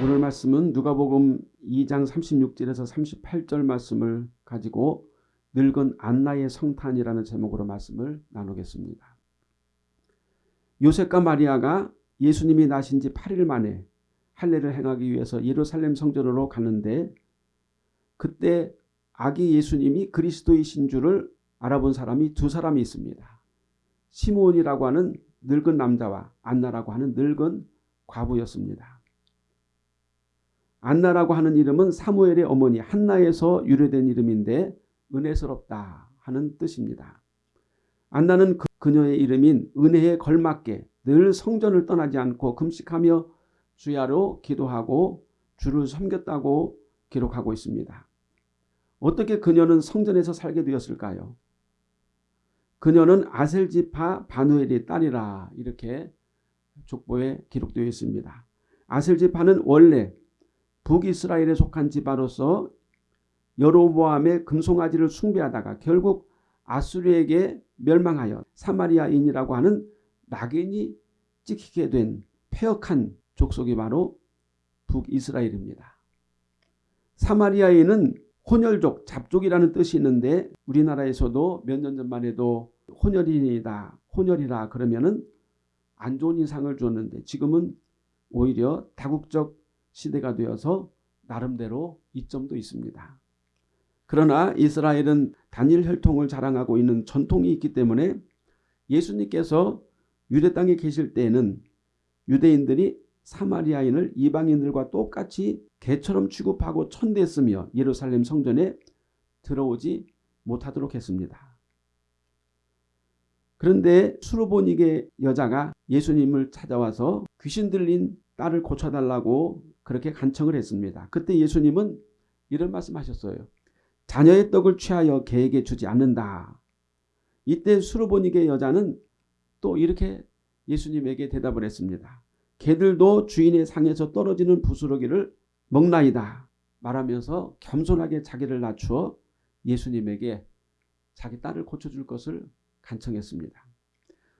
오늘 말씀은 누가복음 2장 36절에서 38절 말씀을 가지고 늙은 안나의 성탄이라는 제목으로 말씀을 나누겠습니다. 요셉과 마리아가 예수님이 나신 지 8일 만에 할례를 행하기 위해서 예루살렘 성전으로 가는데 그때 아기 예수님이 그리스도이신 줄을 알아본 사람이 두 사람이 있습니다. 시몬이라고 하는 늙은 남자와 안나라고 하는 늙은 과부였습니다. 안나라고 하는 이름은 사무엘의 어머니 한나에서 유래된 이름인데 은혜스럽다 하는 뜻입니다. 안나는 그, 그녀의 이름인 은혜에 걸맞게 늘 성전을 떠나지 않고 금식하며 주야로 기도하고 주를 섬겼다고 기록하고 있습니다. 어떻게 그녀는 성전에서 살게 되었을까요? 그녀는 아셀지파 바누엘의 딸이라 이렇게 족보에 기록되어 있습니다. 아셀지파는 원래 북이스라엘에 속한 지파로서 여로보암의 금송아지를 숭배하다가 결국 아수르에게 멸망하여 사마리아인이라고 하는 낙인이 찍히게 된 폐역한 족속이 바로 북이스라엘입니다. 사마리아인은 혼혈족, 잡족이라는 뜻이 있는데 우리나라에서도 몇 년 전만 해도 혼혈인이다, 혼혈이라 그러면 은 안 좋은 인상을 줬는데 지금은 오히려 다국적 시대가 되어서 나름대로 이점도 있습니다. 그러나 이스라엘은 단일 혈통을 자랑하고 있는 전통이 있기 때문에 예수님께서 유대 땅에 계실 때에는 유대인들이 사마리아인을 이방인들과 똑같이 개처럼 취급하고 천대했으며 예루살렘 성전에 들어오지 못하도록 했습니다. 그런데 수르보니게 여자가 예수님을 찾아와서 귀신 들린 딸을 고쳐달라고 그렇게 간청을 했습니다. 그때 예수님은 이런 말씀하셨어요. 자녀의 떡을 취하여 개에게 주지 않는다. 이때 수르보니게 여자는 또 이렇게 예수님에게 대답을 했습니다. 개들도 주인의 상에서 떨어지는 부스러기를 먹나이다 말하면서 겸손하게 자기를 낮추어 예수님에게 자기 딸을 고쳐줄 것을 간청했습니다.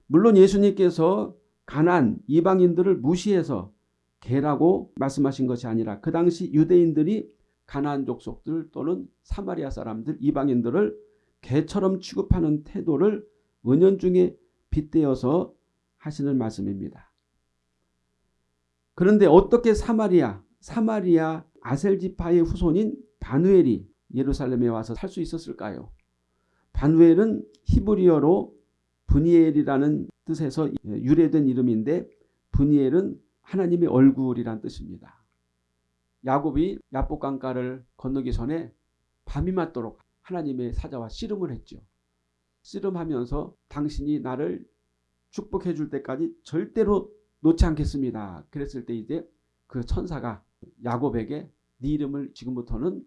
물론 예수님께서 가난 이방인들을 무시해서 개라고 말씀하신 것이 아니라 그 당시 유대인들이 가나안 족속들 또는 사마리아 사람들 이방인들을 개처럼 취급하는 태도를 은연중에 빗대어서 하시는 말씀입니다. 그런데 어떻게 사마리아 사마리아 아셀지파의 후손인 바누엘이 예루살렘에 와서 살 수 있었을까요? 바누엘은 히브리어로 분이엘이라는 뜻에서 유래된 이름인데 분이엘은 하나님의 얼굴이란 뜻입니다. 야곱이 야복 강가를 건너기 전에 밤이 맞도록 하나님의 사자와 씨름을 했죠. 씨름하면서 당신이 나를 축복해 줄 때까지 절대로 놓지 않겠습니다. 그랬을 때 이제 그 천사가 야곱에게 네 이름을 지금부터는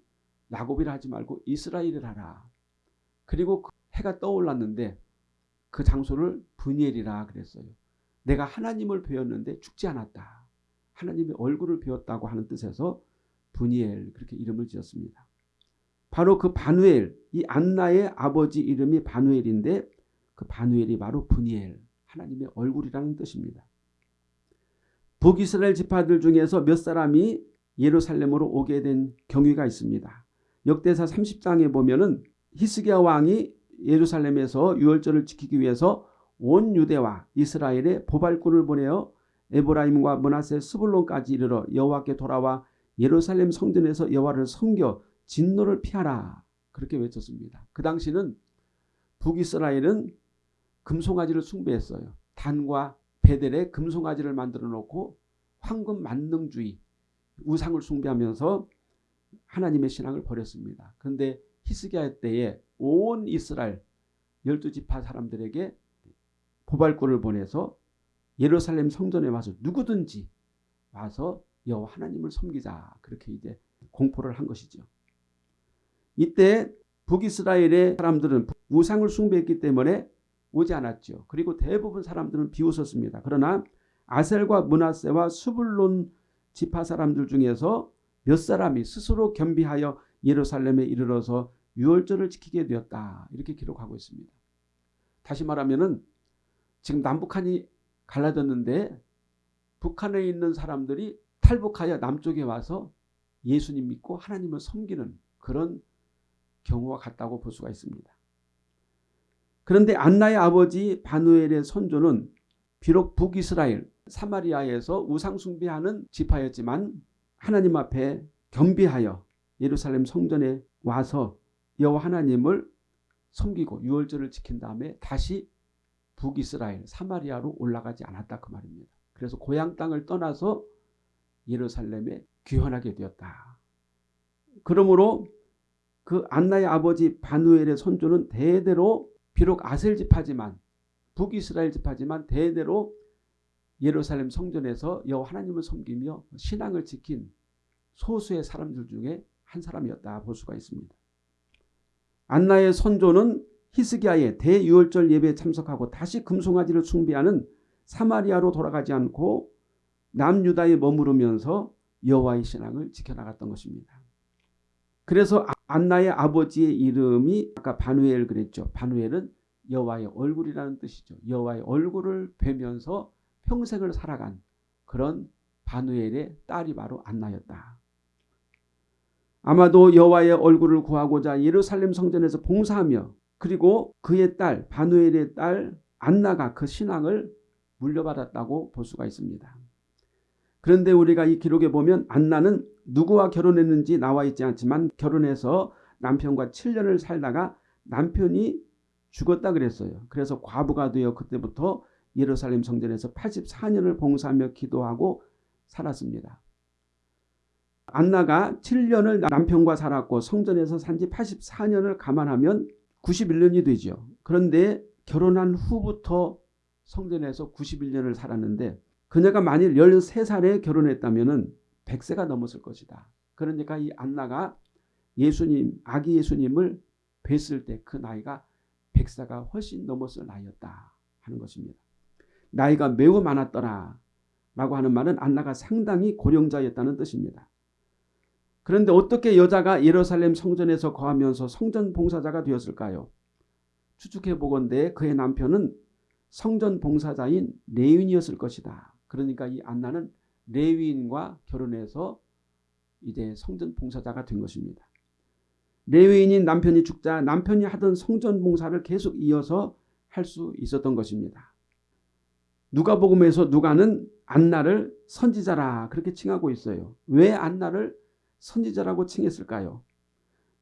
야곱이라 하지 말고 이스라엘을 하라. 그리고 그 해가 떠올랐는데 그 장소를 분이엘이라 그랬어요. 내가 하나님을 배웠는데 죽지 않았다. 하나님의 얼굴을 배웠다고 하는 뜻에서 분이엘 그렇게 이름을 지었습니다. 바로 그 바누엘 이 안나의 아버지 이름이 바누엘인데 그 바누엘이 바로 분이엘 하나님의 얼굴이라는 뜻입니다. 북이스라엘 지파들 중에서 몇 사람이 예루살렘으로 오게 된 경위가 있습니다. 역대사 30장에 보면 은 히스기야 왕이 예루살렘에서 유월절을 지키기 위해서 온 유대와 이스라엘에 보발꾼을 보내어 에브라임과 문하세 스불론까지 이르러 여호와께 돌아와 예루살렘 성전에서 여호와를 섬겨 진노를 피하라 그렇게 외쳤습니다. 그 당시는 북이스라엘은 금송아지를 숭배했어요. 단과 베델에 금송아지를 만들어 놓고 황금 만능주의 우상을 숭배하면서 하나님의 신앙을 버렸습니다. 그런데 히스기야 때에 온 이스라엘 열두 지파 사람들에게 보발꾼을 보내서 예루살렘 성전에 와서 누구든지 와서 여호와 하나님을 섬기자 그렇게 이제 공포를 한 것이죠. 이때 북이스라엘의 사람들은 우상을 숭배했기 때문에 오지 않았죠. 그리고 대부분 사람들은 비웃었습니다. 그러나 아셀과 문하세와 수불론 지파 사람들 중에서 몇 사람이 스스로 겸비하여 예루살렘에 이르러서 유월절을 지키게 되었다. 이렇게 기록하고 있습니다. 다시 말하면 은 지금 남북한이 갈라졌는데 북한에 있는 사람들이 탈북하여 남쪽에 와서 예수님 믿고 하나님을 섬기는 그런 경우와 같다고 볼 수가 있습니다. 그런데 안나의 아버지 바누엘의 선조는 비록 북이스라엘 사마리아에서 우상 숭배하는 지파였지만 하나님 앞에 겸비하여 예루살렘 성전에 와서 여호와 하나님을 섬기고 유월절을 지킨 다음에 다시 북이스라엘 사마리아로 올라가지 않았다 그 말입니다. 그래서 고향 땅을 떠나서 예루살렘에 귀환하게 되었다. 그러므로 그 안나의 아버지 바누엘의 선조는 대대로 비록 아셀 지파지만 북이스라엘 지파지만 대대로 예루살렘 성전에서 여호와 하나님을 섬기며 신앙을 지킨 소수의 사람들 중에 한 사람이었다 볼 수가 있습니다. 안나의 선조는 히스기야의 대유월절 예배에 참석하고 다시 금송아지를 숭배하는 사마리아로 돌아가지 않고 남유다에 머무르면서 여호와의 신앙을 지켜나갔던 것입니다. 그래서 안나의 아버지의 이름이 아까 바누엘 그랬죠. 바누엘은 여호와의 얼굴이라는 뜻이죠. 여호와의 얼굴을 뵈면서 평생을 살아간 그런 바누엘의 딸이 바로 안나였다. 아마도 여호와의 얼굴을 구하고자 예루살렘 성전에서 봉사하며 그리고 그의 딸 바누엘의 딸 안나가 그 신앙을 물려받았다고 볼 수가 있습니다. 그런데 우리가 이 기록에 보면 안나는 누구와 결혼했는지 나와 있지 않지만 결혼해서 남편과 7년을 살다가 남편이 죽었다 그랬어요. 그래서 과부가 되어 그때부터 예루살렘 성전에서 84년을 봉사하며 기도하고 살았습니다. 안나가 7년을 남편과 살았고 성전에서 산 지 84년을 감안하면 91년이 되죠. 그런데 결혼한 후부터 성전에서 91년을 살았는데 그녀가 만일 13살에 결혼했다면 100세가 넘었을 것이다. 그러니까 이 안나가 예수님, 아기 예수님을 뵀을 때 그 나이가 100세가 훨씬 넘었을 나이였다 하는 것입니다. 나이가 매우 많았더라 라고 하는 말은 안나가 상당히 고령자였다는 뜻입니다. 그런데 어떻게 여자가 예루살렘 성전에서 거하면서 성전 봉사자가 되었을까요? 추측해 보건대 그의 남편은 성전 봉사자인 레윈이었을 것이다. 그러니까 이 안나는 레위인과 결혼해서 이제 성전 봉사자가 된 것입니다. 레위인인 남편이 죽자 남편이 하던 성전 봉사를 계속 이어서 할 수 있었던 것입니다. 누가복음에서 누가는 안나를 선지자라 그렇게 칭하고 있어요. 왜 안나를 선지자라고 칭했을까요?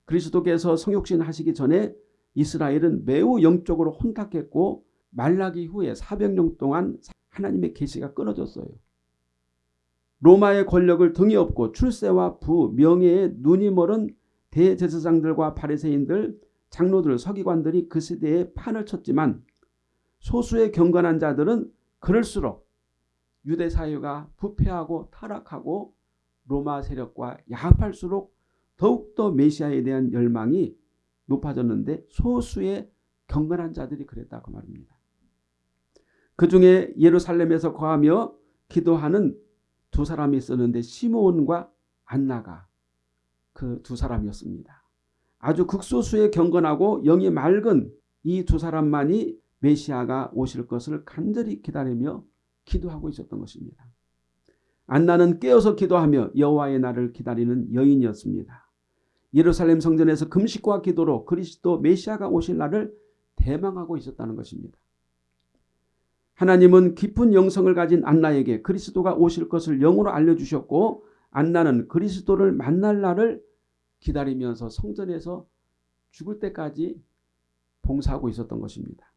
그리스도께서 성육신 하시기 전에 이스라엘은 매우 영적으로 혼탁했고 말라기 후에 400년 동안 하나님의 계시가 끊어졌어요. 로마의 권력을 등에 업고 출세와 부, 명예에 눈이 멀은 대제사장들과 바리새인들, 장로들, 서기관들이 그 시대에 판을 쳤지만 소수의 경건한 자들은 그럴수록 유대 사회가 부패하고 타락하고 로마 세력과 야합할수록 더욱더 메시아에 대한 열망이 높아졌는데 소수의 경건한 자들이 그랬다 그 말입니다. 그 중에 예루살렘에서 거하며 기도하는 두 사람이 있었는데 시몬과 안나가 그 두 사람이었습니다. 아주 극소수의 경건하고 영이 맑은 이 두 사람만이 메시아가 오실 것을 간절히 기다리며 기도하고 있었던 것입니다. 안나는 깨어서 기도하며 여호와의 날을 기다리는 여인이었습니다. 예루살렘 성전에서 금식과 기도로 그리스도 메시아가 오실 날을 대망하고 있었다는 것입니다. 하나님은 깊은 영성을 가진 안나에게 그리스도가 오실 것을 영으로 알려주셨고 안나는 그리스도를 만날 날을 기다리면서 성전에서 죽을 때까지 봉사하고 있었던 것입니다.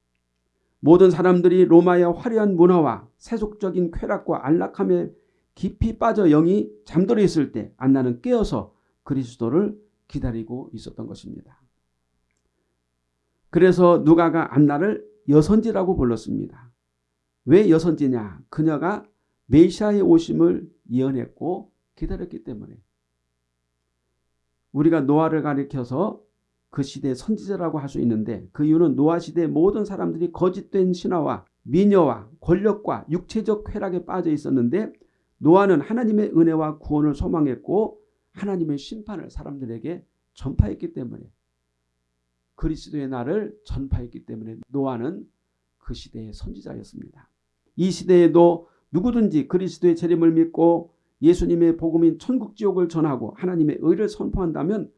모든 사람들이 로마의 화려한 문화와 세속적인 쾌락과 안락함에 깊이 빠져 영이 잠들어 있을 때 안나는 깨어서 그리스도를 기다리고 있었던 것입니다. 그래서 누가가 안나를 여선지라고 불렀습니다. 왜 여선지냐? 그녀가 메시아의 오심을 예언했고 기다렸기 때문에 우리가 노아를 가리켜서 그 시대의 선지자라고 할 수 있는데 그 이유는 노아 시대 모든 사람들이 거짓된 신화와 미녀와 권력과 육체적 쾌락에 빠져 있었는데 노아는 하나님의 은혜와 구원을 소망했고 하나님의 심판을 사람들에게 전파했기 때문에 그리스도의 날을 전파했기 때문에 노아는 그 시대의 선지자였습니다. 이 시대에도 누구든지 그리스도의 재림을 믿고 예수님의 복음인 천국 지옥을 전하고 하나님의 의를 선포한다면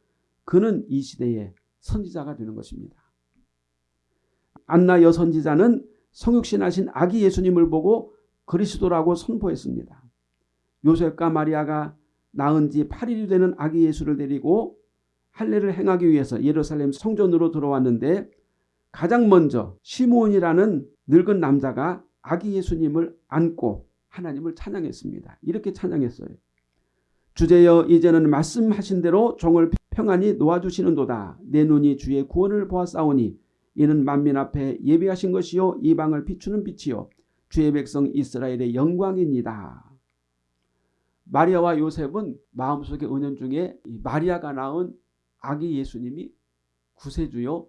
그는 이 시대의 선지자가 되는 것입니다. 안나 여선지자는 성육신하신 아기 예수님을 보고 그리스도라고 선포했습니다. 요셉과 마리아가 낳은 지 8일이 되는 아기 예수를 데리고 할례를 행하기 위해서 예루살렘 성전으로 들어왔는데 가장 먼저 시몬이라는 늙은 남자가 아기 예수님을 안고 하나님을 찬양했습니다. 이렇게 찬양했어요. 주제여 이제는 말씀하신 대로 종을 평안히 놓아주시는도다. 내 눈이 주의 구원을 보았사오니 이는 만민 앞에 예비하신 것이요 이방을 비추는 빛이요 주의 백성 이스라엘의 영광입니다. 마리아와 요셉은 마음속에 은연 중에 마리아가 낳은 아기 예수님이 구세주요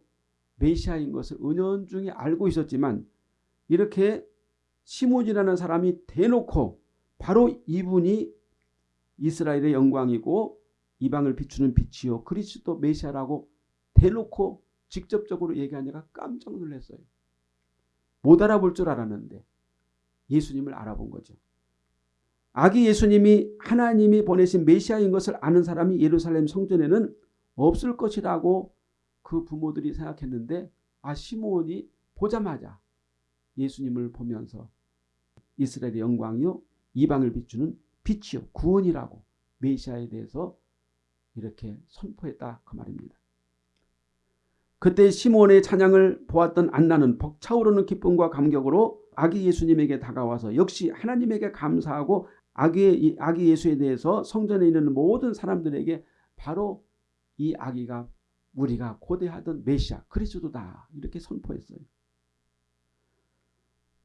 메시아인 것을 은연 중에 알고 있었지만 이렇게 시몬이라는 사람이 대놓고 바로 이분이 이스라엘의 영광이고 이방을 비추는 빛이요 그리스도 메시아라고 대놓고 직접적으로 얘기하니까 깜짝 놀랐어요. 못 알아볼 줄 알았는데 예수님을 알아본 거죠. 아기 예수님이 하나님이 보내신 메시아인 것을 아는 사람이 예루살렘 성전에는 없을 것이라고 그 부모들이 생각했는데 아 시몬이 보자마자 예수님을 보면서 이스라엘의 영광이요 이방을 비추는 빛이요 구원이라고 메시아에 대해서 이렇게 선포했다 그 말입니다. 그때 시몬의 찬양을 보았던 안나는 벅차오르는 기쁨과 감격으로 아기 예수님에게 다가와서 역시 하나님에게 감사하고 아기, 아기 예수에 대해서 성전에 있는 모든 사람들에게 바로 이 아기가 우리가 고대하던 메시아 그리스도다 이렇게 선포했어요.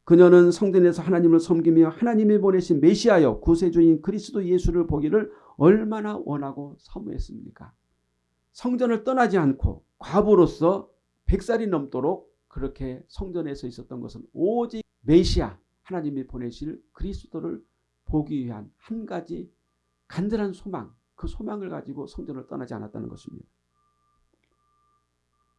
그녀는 성전에서 하나님을 섬기며 하나님이 보내신 메시아여 구세주인 그리스도 예수를 보기를 얼마나 원하고 사모했습니까? 성전을 떠나지 않고 과부로서 100살이 넘도록 그렇게 성전에서 있었던 것은 오직 메시아 하나님이 보내실 그리스도를 보기 위한 한 가지 간절한 소망 그 소망을 가지고 성전을 떠나지 않았다는 것입니다.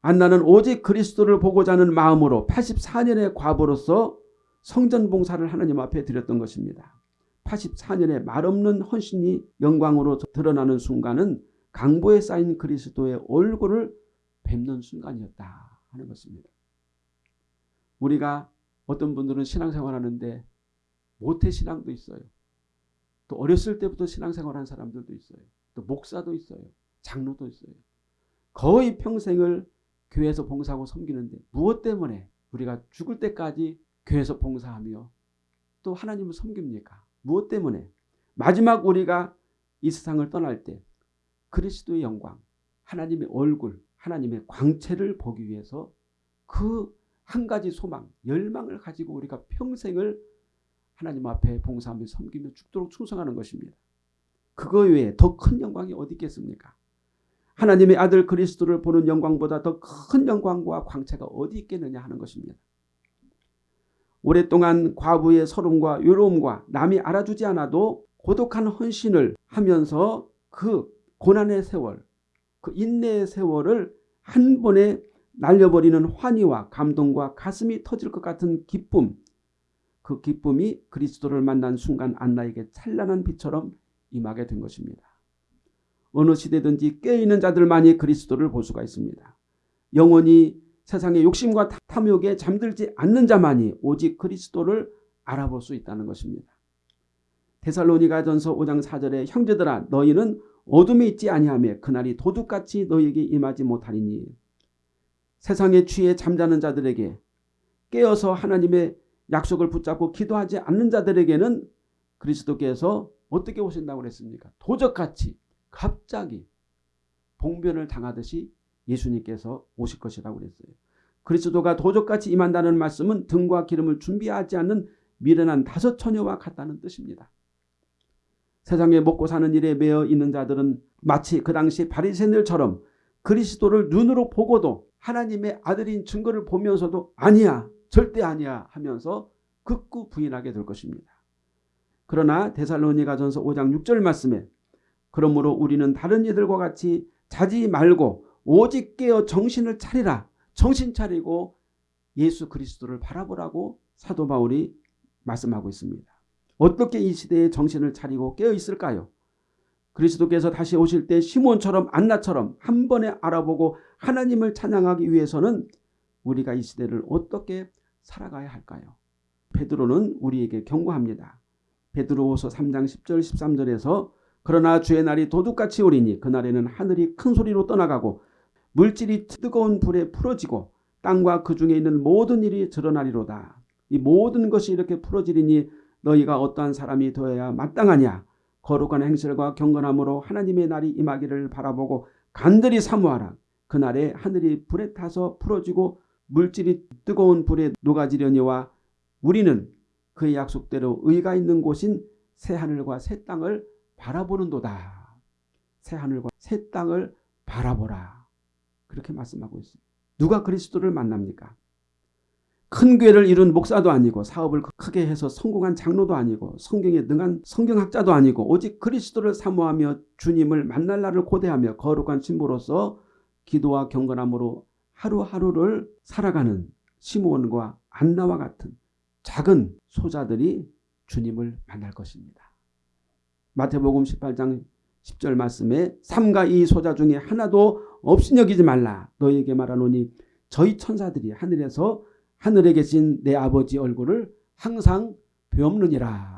안나는 오직 그리스도를 보고자 하는 마음으로 84년의 과부로서 성전 봉사를 하나님 앞에 드렸던 것입니다. 84년의 말없는 헌신이 영광으로 드러나는 순간은 강보에 쌓인 그리스도의 얼굴을 뵙는 순간이었다 하는 것입니다. 우리가 어떤 분들은 신앙생활 하는데 모태신앙도 있어요. 또 어렸을 때부터 신앙생활 한 사람들도 있어요. 또 목사도 있어요. 장로도 있어요. 거의 평생을 교회에서 봉사하고 섬기는데 무엇 때문에 우리가 죽을 때까지 교회에서 봉사하며 또 하나님을 섬깁니까? 무엇 때문에? 마지막 우리가 이 세상을 떠날 때 그리스도의 영광, 하나님의 얼굴, 하나님의 광채를 보기 위해서 그 한 가지 소망, 열망을 가지고 우리가 평생을 하나님 앞에 봉사하며 섬기며 죽도록 충성하는 것입니다. 그거 외에 더 큰 영광이 어디 있겠습니까? 하나님의 아들 그리스도를 보는 영광보다 더 큰 영광과 광채가 어디 있겠느냐 하는 것입니다. 오랫동안 과부의 서름과 외로움과 남이 알아주지 않아도 고독한 헌신을 하면서 그 고난의 세월, 그 인내의 세월을 한 번에 날려버리는 환희와 감동과 가슴이 터질 것 같은 기쁨, 그 기쁨이 그리스도를 만난 순간 안나에게 찬란한 빛처럼 임하게 된 것입니다. 어느 시대든지 깨어있는 자들만이 그리스도를 볼 수가 있습니다. 영원히 세상의 욕심과 탐욕에 잠들지 않는 자만이 오직 그리스도를 알아볼 수 있다는 것입니다. 데살로니가 전서 5장 4절에 형제들아 너희는 어둠에 있지 아니하며 그날이 도둑같이 너희에게 임하지 못하리니 세상의 취에 잠자는 자들에게 깨어서 하나님의 약속을 붙잡고 기도하지 않는 자들에게는 그리스도께서 어떻게 오신다고 그랬습니까? 도적같이 갑자기 봉변을 당하듯이 예수님께서 오실 것이라고 그랬어요. 그리스도가 도적같이 임한다는 말씀은 등과 기름을 준비하지 않는 미련한 다섯 처녀와 같다는 뜻입니다. 세상에 먹고 사는 일에 매여 있는 자들은 마치 그 당시 바리새인들처럼 그리스도를 눈으로 보고도 하나님의 아들인 증거를 보면서도 아니야 절대 아니야 하면서 극구 부인하게 될 것입니다. 그러나 데살로니가전서 5장 6절 말씀에 그러므로 우리는 다른 이들과 같이 자지 말고 오직 깨어 정신을 차리라. 정신 차리고 예수 그리스도를 바라보라고 사도 바울이 말씀하고 있습니다. 어떻게 이 시대에 정신을 차리고 깨어 있을까요? 그리스도께서 다시 오실 때 시몬처럼 안나처럼 한 번에 알아보고 하나님을 찬양하기 위해서는 우리가 이 시대를 어떻게 살아가야 할까요? 베드로는 우리에게 경고합니다. 베드로후서 3장 10절 13절에서 그러나 주의 날이 도둑같이 오리니 그날에는 하늘이 큰 소리로 떠나가고 물질이 뜨거운 불에 풀어지고 땅과 그 중에 있는 모든 일이 드러나리로다. 이 모든 것이 이렇게 풀어지리니 너희가 어떠한 사람이 되어야 마땅하냐. 거룩한 행실과 경건함으로 하나님의 날이 임하기를 바라보고 간절히 사모하라. 그날에 하늘이 불에 타서 풀어지고 물질이 뜨거운 불에 녹아지려니와 우리는 그의 약속대로 의가 있는 곳인 새 하늘과 새 땅을 바라보는도다. 새 하늘과 새 땅을 바라보라. 그렇게 말씀하고 있습니다. 누가 그리스도를 만납니까? 큰 교회를 이룬 목사도 아니고 사업을 크게 해서 성공한 장로도 아니고 성경에 능한 성경학자도 아니고 오직 그리스도를 사모하며 주님을 만날 날을 고대하며 거룩한 신부로서 기도와 경건함으로 하루하루를 살아가는 시므온과 안나와 같은 작은 소자들이 주님을 만날 것입니다. 마태복음 18장 10절 말씀에 삼가 이 소자 중에 하나도 없인 여기지 말라 너희에게 말하노니 저희 천사들이 하늘에서 하늘에 계신 내 아버지 얼굴을 항상 배움느니라.